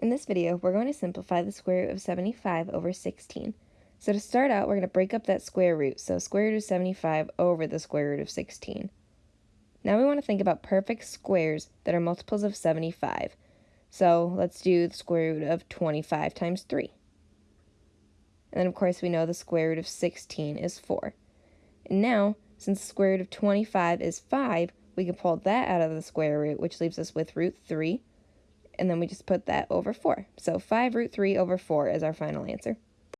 In this video, we're going to simplify the square root of 75 over 16. So to start out, we're going to break up that square root, so square root of 75 over the square root of 16. Now we want to think about perfect squares that are multiples of 75. So let's do the square root of 25 times 3. And then of course we know the square root of 16 is 4. And now, since the square root of 25 is 5, we can pull that out of the square root, which leaves us with root 3 and then we just put that over 4. So 5 root 3 over 4 is our final answer.